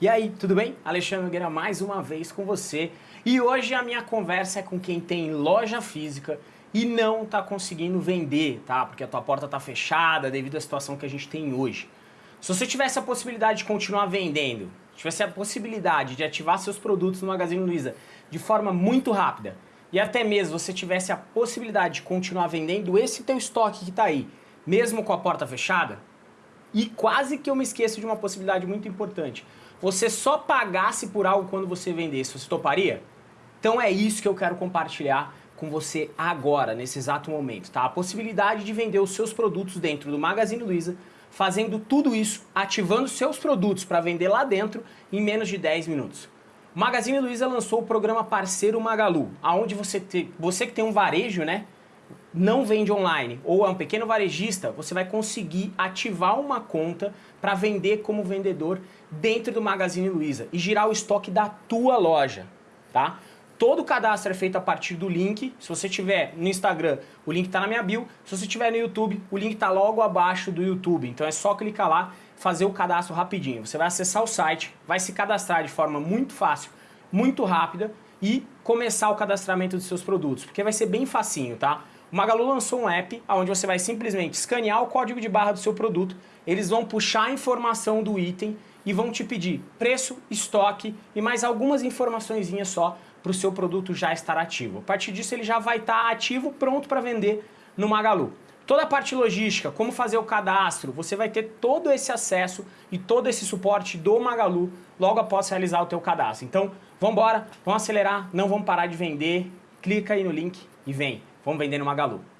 E aí, tudo bem? Alexandre Nogueira mais uma vez com você. E hoje a minha conversa é com quem tem loja física e não está conseguindo vender, tá? Porque a tua porta está fechada devido à situação que a gente tem hoje. Se você tivesse a possibilidade de continuar vendendo, tivesse a possibilidade de ativar seus produtos no Magazine Luiza de forma muito rápida e até mesmo você tivesse a possibilidade de continuar vendendo esse teu estoque que está aí, mesmo com a porta fechada, e quase que eu me esqueço de uma possibilidade muito importante você só pagasse por algo quando você vendesse, você toparia? Então é isso que eu quero compartilhar com você agora, nesse exato momento, tá? A possibilidade de vender os seus produtos dentro do Magazine Luiza, fazendo tudo isso, ativando seus produtos para vender lá dentro em menos de 10 minutos. O Magazine Luiza lançou o programa Parceiro Magalu, aonde você, te, você que tem um varejo, né, não vende online ou é um pequeno varejista, você vai conseguir ativar uma conta para vender como vendedor dentro do Magazine Luiza e girar o estoque da tua loja, tá? Todo o cadastro é feito a partir do link. Se você tiver no Instagram, o link está na minha bio. Se você tiver no YouTube, o link está logo abaixo do YouTube. Então é só clicar lá, fazer o cadastro rapidinho. Você vai acessar o site, vai se cadastrar de forma muito fácil, muito rápida e começar o cadastramento dos seus produtos, porque vai ser bem facinho, tá? O Magalu lançou um app onde você vai simplesmente escanear o código de barra do seu produto, eles vão puxar a informação do item e vão te pedir preço, estoque e mais algumas informações só para o seu produto já estar ativo. A partir disso ele já vai estar ativo, pronto para vender no Magalu. Toda a parte logística, como fazer o cadastro, você vai ter todo esse acesso e todo esse suporte do Magalu logo após realizar o teu cadastro. Então, vamos embora, vamos acelerar, não vamos parar de vender, clica aí no link e vem. Vamos vender no Magalu.